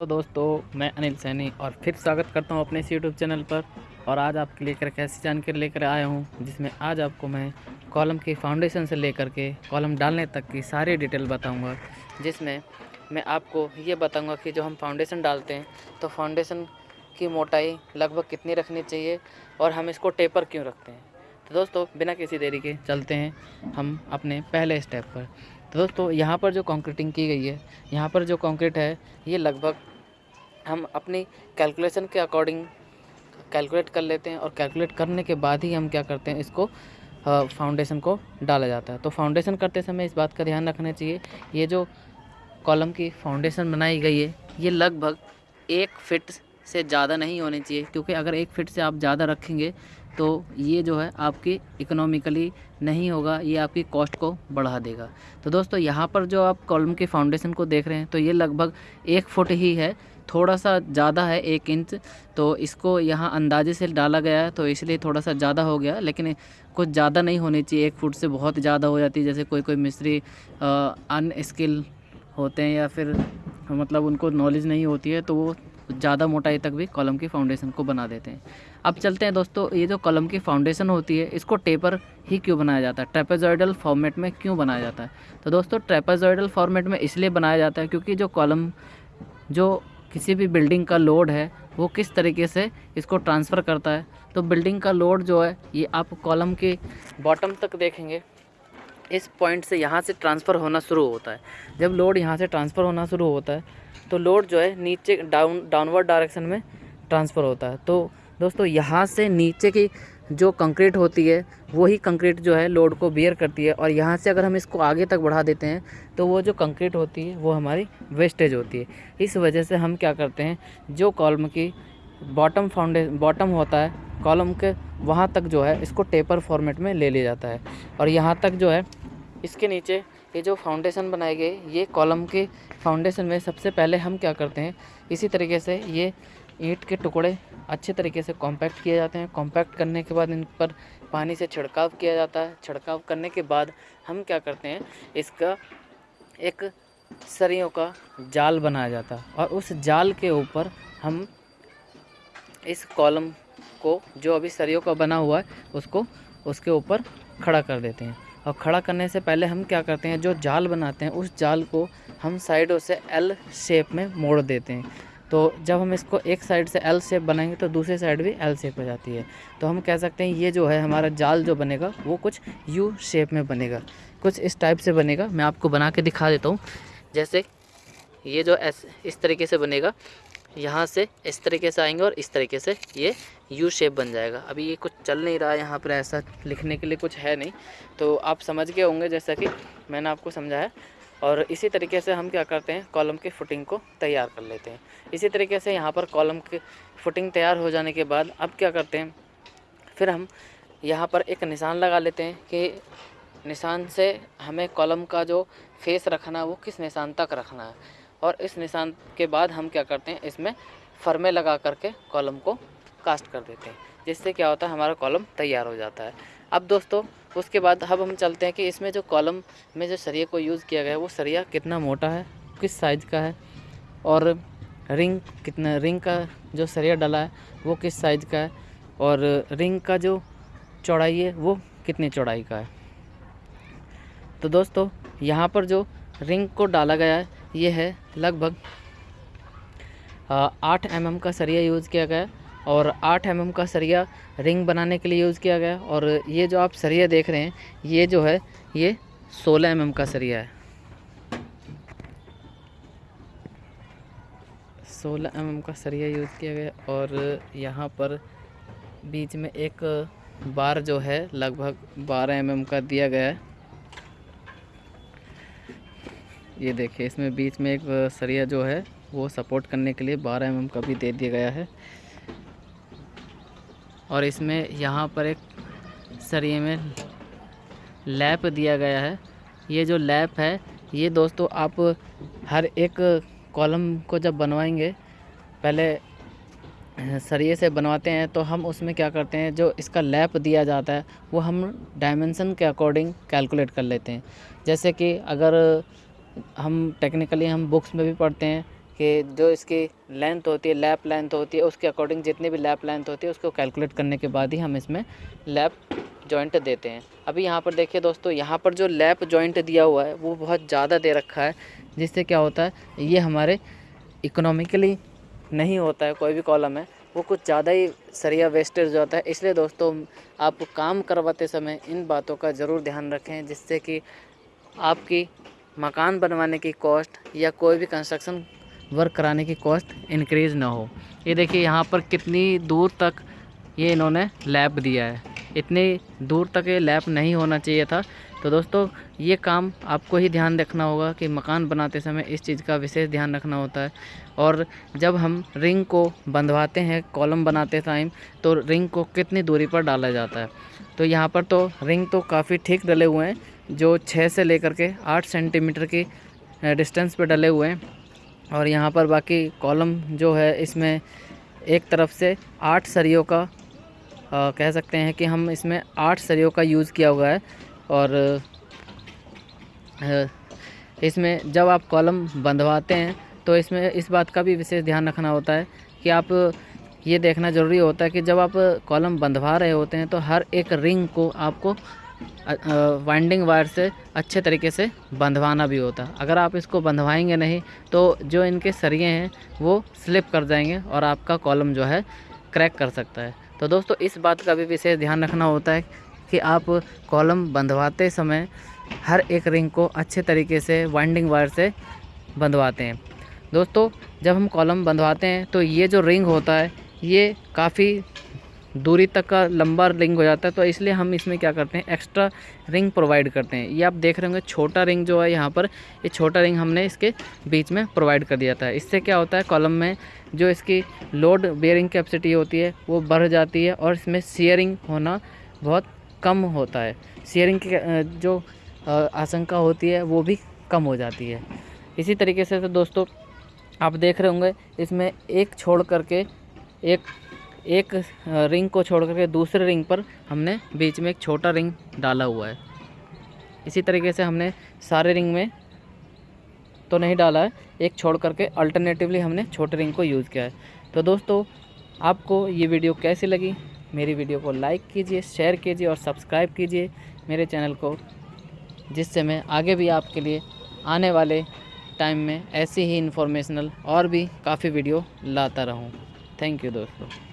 तो दोस्तों, मैं अनिल सैनी और फिर स्वागत करता हूँ अपने इस यूट्यूब चैनल पर। और आज आपके लेकर ऐसी जानकारी लेकर आया हूँ, जिसमें आज आपको मैं कॉलम की फाउंडेशन से लेकर के कॉलम डालने तक की सारी डिटेल बताऊँगा, जिसमें मैं आपको ये बताऊँगा कि जो हम फाउंडेशन डालते हैं तो फाउंडेशन की मोटाई लगभग कितनी रखनी चाहिए और हम इसको टेपर क्यों रखते हैं? तो दोस्तों, बिना किसी देरी के चलते हैं हम अपने पहले स्टेप पर। तो दोस्तों, यहाँ पर जो कंक्रीटिंग की गई है, यहाँ पर जो कंक्रीट है, ये लगभग हम अपनी कैलकुलेशन के अकॉर्डिंग कैलकुलेट कर लेते हैं और कैलकुलेट करने के बाद ही हम क्या करते हैं, इसको फाउंडेशन को डाला जाता है। तो फाउंडेशन करते समय इस बात का ध्यान रखना चाहिए, ये जो कॉलम की फाउंडेशन बनाई गई है, ये लगभग एक फिट से ज़्यादा नहीं होनी चाहिए, क्योंकि अगर एक फिट से आप ज़्यादा रखेंगे तो ये जो है आपकी इकोनॉमिकली नहीं होगा, ये आपकी कॉस्ट को बढ़ा देगा। तो दोस्तों, यहाँ पर जो आप कॉलम के फाउंडेशन को देख रहे हैं तो ये लगभग एक फुट ही है, थोड़ा सा ज़्यादा है, एक इंच तो इसको यहाँ अंदाजे से डाला गया है तो इसलिए थोड़ा सा ज़्यादा हो गया, लेकिन कुछ ज़्यादा नहीं होनी चाहिए। एक फुट से बहुत ज़्यादा हो जाती है, जैसे कोई कोई मिस्त्री अनस्किल होते हैं या फिर मतलब उनको नॉलेज नहीं होती है तो वो ज़्यादा मोटाई तक भी कॉलम की फाउंडेशन को बना देते हैं। अब चलते हैं दोस्तों, ये जो कॉलम की फाउंडेशन होती है, इसको टेपर ही क्यों बनाया जाता है? ट्रेपेजॉइडल फॉर्मेट में क्यों बनाया जाता है? तो दोस्तों ट्रेपेजॉइडल फॉर्मेट में इसलिए बनाया जाता है क्योंकि जो कॉलम, जो किसी भी बिल्डिंग का लोड है, वो किस तरीके से इसको ट्रांसफ़र करता है। तो बिल्डिंग का लोड जो है, ये आप कॉलम के बॉटम तक देखेंगे। इस पॉइंट से यहाँ से ट्रांसफ़र होना शुरू होता है। जब लोड यहाँ से ट्रांसफ़र होना शुरू होता है तो लोड जो है नीचे डाउन, डाउनवर्ड डायरेक्शन में ट्रांसफ़र होता है। तो दोस्तों, यहाँ से नीचे की जो कंक्रीट होती है, वही कंक्रीट जो है लोड को बियर करती है। और यहाँ से अगर हम इसको आगे तक बढ़ा देते हैं तो वो जो कंक्रीट होती है, वो हमारी वेस्टेज होती है। इस वजह से हम क्या करते हैं, जो कॉलम की बॉटम फाउंडे, बॉटम होता है, कॉलम के वहाँ तक जो है, इसको टेपर फॉर्मेट में ले लिया जाता है। और यहाँ तक जो है, इसके नीचे ये जो फाउंडेशन बनाए गए, ये कॉलम के फाउंडेशन में सबसे पहले हम क्या करते हैं, इसी तरीके से ये ईंट के टुकड़े अच्छे तरीके से कॉम्पैक्ट किए जाते हैं। कॉम्पैक्ट करने के बाद इन पर पानी से छिड़काव किया जाता है। छिड़काव करने के बाद हम क्या करते हैं, इसका एक सरियों का जाल बनाया जाता है। और उस जाल के ऊपर हम इस कॉलम को जो अभी सरियों का बना हुआ है, उसको, उसके ऊपर खड़ा कर देते हैं। और खड़ा करने से पहले हम क्या करते हैं, जो जाल बनाते हैं, उस जाल को हम साइडों से एल शेप में मोड़ देते हैं। तो जब हम इसको एक साइड से एल शेप बनाएँगे तो दूसरी साइड भी एल शेप हो जाती है। तो हम कह सकते हैं, ये जो है हमारा जाल जो बनेगा, वो कुछ यू शेप में बनेगा। कुछ इस टाइप से बनेगा। मैं आपको बना के दिखा देता हूँ। जैसे ये जो एस इस तरीके से बनेगा। यहाँ से इस तरीके से आएँगे और इस तरीके से ये यू शेप बन जाएगा। अभी ये कुछ चल नहीं रहा है यहाँ पर, ऐसा लिखने के लिए कुछ है नहीं। तो आप समझ गए होंगे जैसा कि मैंने आपको समझाया। और इसी तरीके से हम क्या करते हैं कॉलम की फुटिंग को तैयार कर लेते हैं। इसी तरीके से यहाँ पर कॉलम की फुटिंग तैयार हो जाने के बाद अब क्या करते हैं, फिर हम यहाँ पर एक निशान लगा लेते हैं कि निशान से हमें कॉलम का जो फेस रखना है वो किस निशान तक रखना है। और इस निशान के बाद हम क्या करते हैं, इसमें फर्मे लगा करके कॉलम को कास्ट कर देते हैं, जिससे क्या होता है, हमारा कॉलम तैयार हो जाता है। अब दोस्तों, उसके बाद अब हम चलते हैं कि इसमें जो कॉलम में जो सरिया को यूज़ किया गया है, वो सरिया कितना मोटा है, किस साइज़ का है, और रिंग कितना, रिंग का जो सरिया डला है, वो किस साइज़ का है, और रिंग का जो चौड़ाई है, वो कितनी चौड़ाई का है। तो दोस्तों, यहाँ पर जो रिंग को डाला गया है ये है लगभग आठ एम mm का सरिया यूज़ किया गया और आठ एम mm का सरिया रिंग बनाने के लिए यूज़ किया गया। और ये जो आप सरिया देख रहे हैं, ये जो है, ये सोलह एम mm का सरिया है। सोलह एम mm का सरिया यूज़ किया गया और यहाँ पर बीच में एक बार जो है, लगभग बारह एम mm का दिया गया है। ये देखिए, इसमें बीच में एक सरिया जो है, वो सपोर्ट करने के लिए 12 एम का भी दे दिया गया है। और इसमें यहाँ पर एक सरिये में लैप दिया गया है। ये जो लैप है, ये दोस्तों आप हर एक कॉलम को जब बनवाएँगे, पहले सरिये से बनवाते हैं तो हम उसमें क्या करते हैं, जो इसका लैप दिया जाता है, वो हम डायमेंसन के अकॉर्डिंग कैलकुलेट कर लेते हैं। जैसे कि अगर हम टेक्निकली हम बुक्स में भी पढ़ते हैं कि जो इसकी लेंथ होती है लैप लेंथ होती है, उसके अकॉर्डिंग जितनी भी लैप लेंथ होती है, उसको कैलकुलेट करने के बाद ही हम इसमें लैप जॉइंट देते हैं। अभी यहाँ पर देखिए दोस्तों, यहाँ पर जो लैप जॉइंट दिया हुआ है, वो बहुत ज़्यादा दे रखा है, जिससे क्या होता है, ये हमारे इकोनॉमिकली नहीं होता है, कोई भी कॉलम है, वो कुछ ज़्यादा ही सरिया वेस्टेज होता है। इसलिए दोस्तों, आप काम करवाते समय इन बातों का ज़रूर ध्यान रखें, जिससे कि आपकी मकान बनवाने की कॉस्ट या कोई भी कंस्ट्रक्शन वर्क कराने की कॉस्ट इंक्रीज़ ना हो। ये देखिए यहाँ पर कितनी दूर तक ये इन्होंने लैब दिया है। इतनी दूर तक ये लैब नहीं होना चाहिए था। तो दोस्तों, ये काम आपको ही ध्यान रखना होगा कि मकान बनाते समय इस चीज़ का विशेष ध्यान रखना होता है। और जब हम रिंग को बंधवाते हैं कॉलम बनाते टाइम तो रिंग को कितनी दूरी पर डाला जाता है? तो यहाँ पर तो रिंग तो काफ़ी ठीक डले हुए हैं। जो छः से लेकर के आठ सेंटीमीटर की डिस्टेंस पर डले हुए हैं। और यहाँ पर बाकी कॉलम जो है इसमें एक तरफ़ से आठ सरियों का आ, कह सकते हैं कि हम इसमें आठ सरियों का यूज़ किया हुआ है। और इसमें जब आप कॉलम बंधवाते हैं तो इसमें इस बात का भी विशेष ध्यान रखना होता है कि आप ये देखना ज़रूरी होता है कि जब आप कॉलम बंधवा रहे होते हैं तो हर एक रिंग को आपको वाइंडिंग वायर से अच्छे तरीके से बंधवाना भी होता। है अगर आप इसको बंधवाएँगे नहीं तो जो इनके सरिये हैं, वो स्लिप कर जाएँगे और आपका कॉलम जो है क्रैक कर सकता है। तो दोस्तों, इस बात का भी विशेष ध्यान रखना होता है कि आप कॉलम बंधवाते समय हर एक रिंग को अच्छे तरीके से वाइंडिंग वायर से बंधवाते हैं। दोस्तों, जब हम कॉलम बंधवाते हैं तो ये जो रिंग होता है, ये काफ़ी दूरी तक का लंबा रिंग हो जाता है तो इसलिए हम इसमें क्या करते हैं एक्स्ट्रा रिंग प्रोवाइड करते हैं। ये आप देख रहे होंगे, छोटा रिंग जो है यहाँ पर, ये छोटा रिंग हमने इसके बीच में प्रोवाइड कर दिया था। इससे क्या होता है कॉलम में जो इसकी लोड बेयरिंग कैपेसिटी होती है, वो बढ़ जाती है और इसमें शेयरिंग होना बहुत कम होता है। शेयरिंग की जो आशंका होती है, वो भी कम हो जाती है। इसी तरीके से तो दोस्तों, आप देख रहे होंगे, इसमें एक छोड़ करके एक एक रिंग को छोड़ करके दूसरे रिंग पर हमने बीच में एक छोटा रिंग डाला हुआ है। इसी तरीके से हमने सारे रिंग में तो नहीं डाला है, एक छोड़ करके अल्टरनेटिवली हमने छोटे रिंग को यूज़ किया है। तो दोस्तों, आपको ये वीडियो कैसी लगी? मेरी वीडियो को लाइक कीजिए शेयर कीजिए और सब्सक्राइब कीजिए मेरे चैनल को, जिससे मैं आगे भी आपके लिए आने वाले टाइम में ऐसी ही इन्फॉर्मेशनल और भी काफ़ी वीडियो लाता रहूँ। थैंक यू दोस्तों।